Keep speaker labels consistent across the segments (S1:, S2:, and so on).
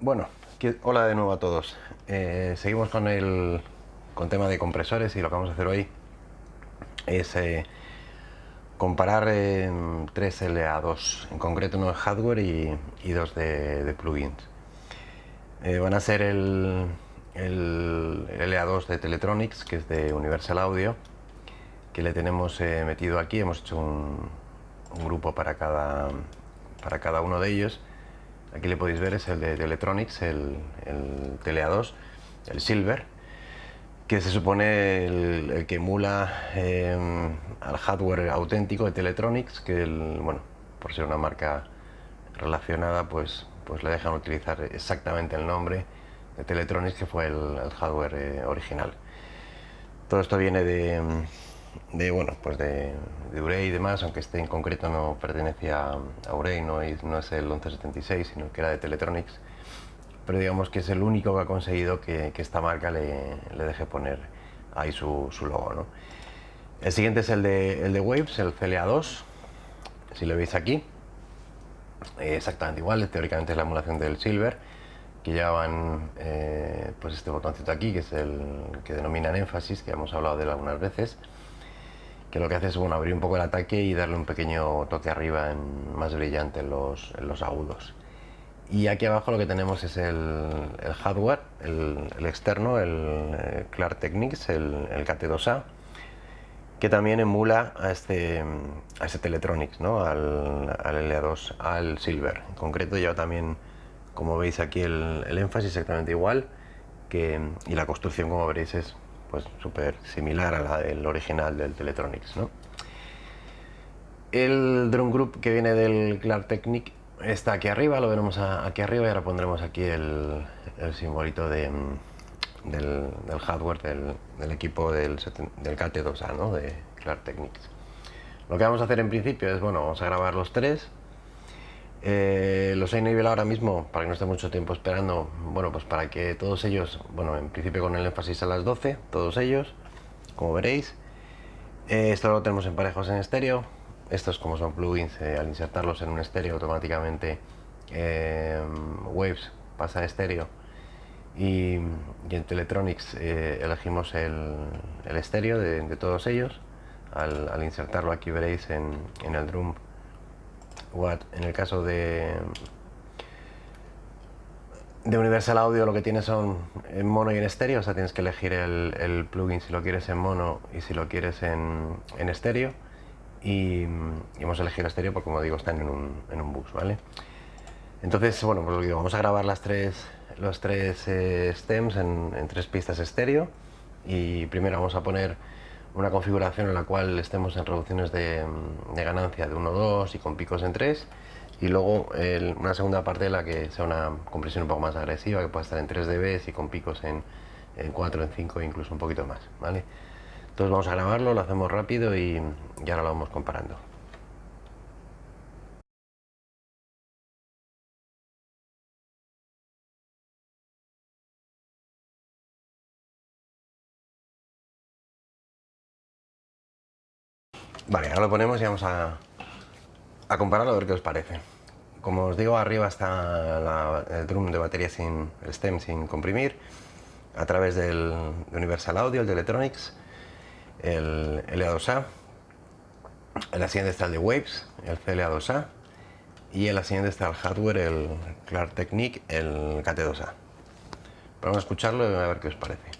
S1: Bueno, hola de nuevo a todos. Eh, seguimos con el con tema de compresores y lo que vamos a hacer hoy es eh, comparar tres LA2, en concreto uno de hardware y, dos de, plugins. Eh, van a ser el, el, LA2 de Teletronics, que es de Universal Audio, que le tenemos metido aquí, hemos hecho un, un grupo para cada, para cada uno de ellos Aquí le podéis ver, es el de, Electronics, el, el TLA2, el Silver, que se supone el, que emula em, al hardware auténtico de Teletronics, que bueno, por ser una marca relacionada, pues, pues le dejan utilizar exactamente el nombre de Teletronics, que fue el, hardware eh, original. Todo esto viene de, de bueno, pues de, Urey y demás, aunque este en concreto no pertenece a, Urey, no es, no es el 1176, sino que era de Teletronics, pero digamos que es el único que ha conseguido que, esta marca le, deje poner ahí su, su logo. ¿no? El siguiente es el de, el de Waves, el CLA2, si lo veis aquí, exactamente igual, teóricamente es la emulación del Silver, que llevan eh, pues este botoncito aquí, que es el que denominan énfasis, que hemos hablado de él algunas veces, que lo que hace es bueno, abrir un poco el ataque y darle un pequeño toque arriba en, más brillante en los, los, agudos. Y aquí abajo lo que tenemos es el, el hardware, el, externo, el eh, Clark Techniques, el, el KT2A, que también emula a este, a este Teletronics, ¿no? al, al LA2, al Silver. En concreto lleva también, como veis aquí, el, el énfasis exactamente igual, que, y la construcción, como veréis, es pues súper similar a la del original del Teletronics. ¿no? El drum group que viene del Clark Technic está aquí arriba, lo veremos aquí arriba y ahora pondremos aquí el, el simbolito mm, del, hardware del, equipo del, del KT2A, ¿no? de Clark Technics. Lo que vamos a hacer en principio es, bueno, vamos a grabar los tres eh, los he nivelado ahora mismo para que no esté mucho tiempo esperando. Bueno, pues para que todos ellos, bueno, en principio con el énfasis a las 12, todos ellos, como veréis. Eh, esto lo tenemos en parejos en estéreo. Estos, como son plugins, eh, al insertarlos en un estéreo automáticamente Waves pasa a estéreo. Y, en Teletronics elegimos el, estéreo de, todos ellos. Al, insertarlo aquí veréis en el drum en el caso de de Universal Audio lo que tienes son en mono y en estéreo, o sea tienes que elegir el, plugin si lo quieres en mono y si lo quieres en, en estéreo. Y, hemos elegido estéreo porque como digo están en un, en un bus, ¿vale? Entonces, bueno, pues lo digo, vamos a grabar las tres, los tres eh, stems en tres pistas estéreo. Y primero vamos a poner una configuración en la cual estemos en reducciones de, ganancia de 1-2 y con picos en 3 y luego una segunda parte de la que sea una compresión un poco más agresiva que pueda estar en 3 dB y con picos en, en 4, en 5 e incluso un poquito más ¿vale? entonces vamos a grabarlo, lo hacemos rápido y, y ahora lo vamos comparando Vale, ahora lo ponemos y vamos a, a compararlo a ver qué os parece. Como os digo, arriba está el drum de batería sin el stem sin comprimir, a través del Universal Audio, el de Electronics, el LA2A, en la siguiente está el de Waves, el CLA2A, y en la siguiente está el hardware, el Clark Technique, el KT2A. Vamos a escucharlo y a ver qué os parece.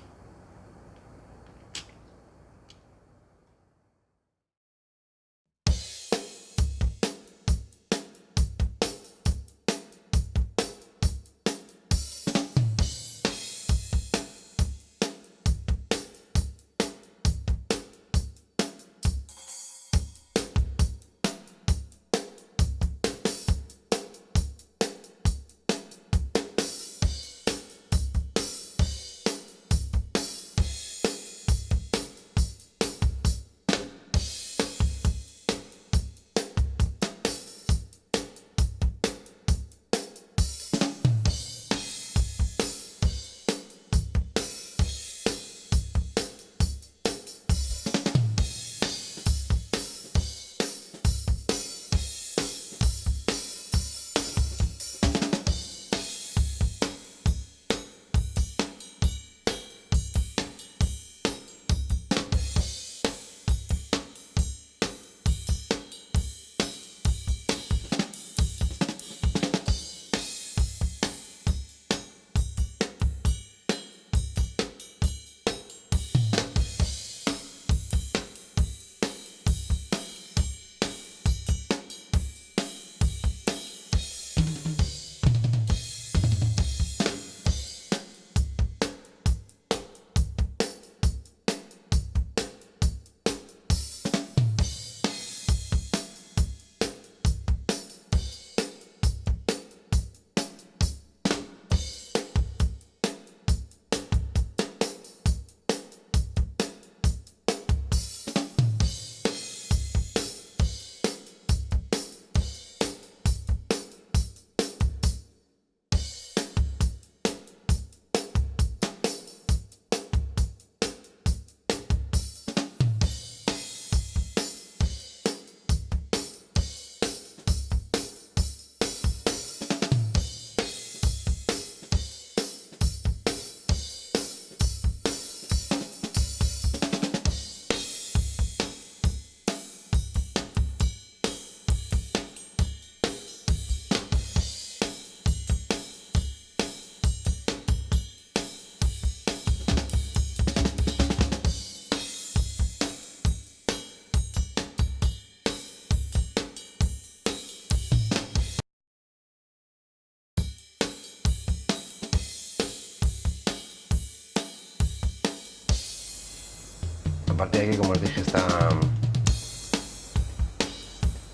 S1: Partir de aquí, como os dije, está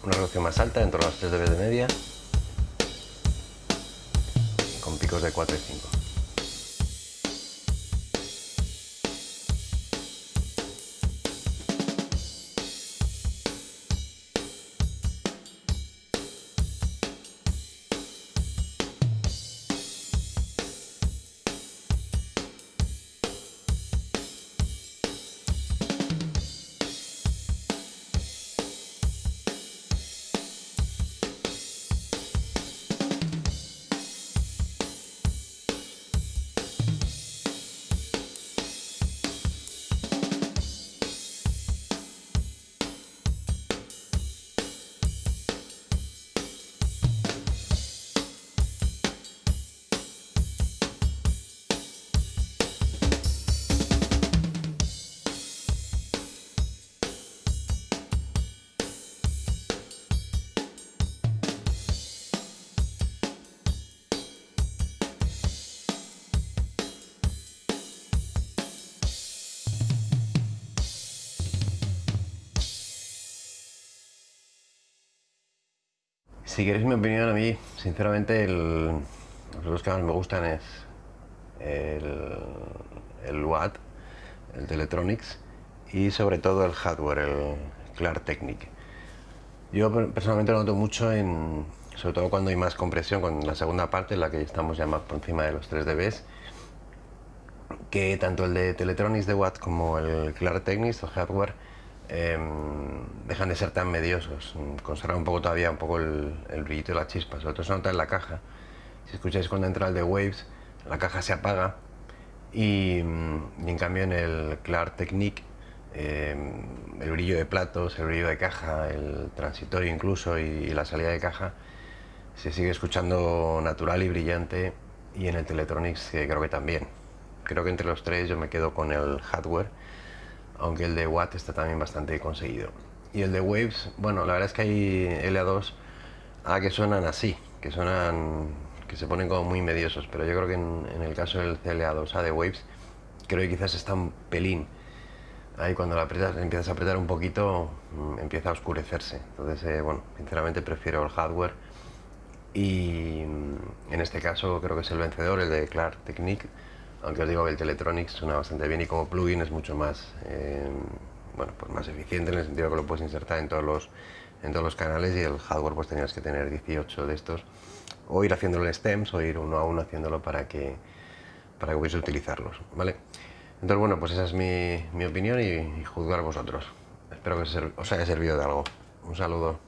S1: una resolución más alta, en torno a los 3 dB de media, con picos de 4 y 5. Si queréis mi opinión, a mí, sinceramente, el, los que más me gustan es el, el Watt, el Teletronics y sobre todo el hardware, el Clar Technic. Yo personalmente lo noto mucho en, sobre todo cuando hay más compresión, con la segunda parte, en la que estamos ya más por encima de los 3 dB, que tanto el de Teletronics de Watt como el Clar Technics, el hardware, Em, dejan de ser tan mediosos, conservan un poco todavía un poco el, el brillito de la chispa, sobre todo se nota en la caja. Si escucháis cuando entra el de Waves, la caja se apaga y, en cambio en el Clar Technique em, el brillo de platos, el brillo de caja, el transitorio incluso y, la salida de caja se sigue escuchando natural y brillante y en el Teletronics creo que también. Creo que entre los tres yo me quedo con el hardware aunque el de Watt está también bastante conseguido. Y el de Waves, bueno, la verdad es que hay LA2 a que suenan así, que suenan, que se ponen como muy mediosos, pero yo creo que en, el caso del CLA2A de Waves, creo que quizás está un pelín. Ahí cuando la apretas, empiezas a apretar un poquito, mm, empieza a oscurecerse. Entonces, eh, bueno, sinceramente prefiero el hardware. Y mm, en este caso creo que es el vencedor, el de Clark Technique aunque os digo que el Teletronics suena bastante bien y como plugin es mucho más, eh, bueno, pues más eficiente en el sentido que lo puedes insertar en todos los, en todos los canales y el hardware pues tenías que tener 18 de estos o ir haciéndolo en stems o ir uno a uno haciéndolo para que, para que puedáis utilizarlos, ¿vale? Entonces, bueno, pues esa es mi, mi opinión y, y juzgar vosotros. Espero que os haya servido de algo. Un saludo.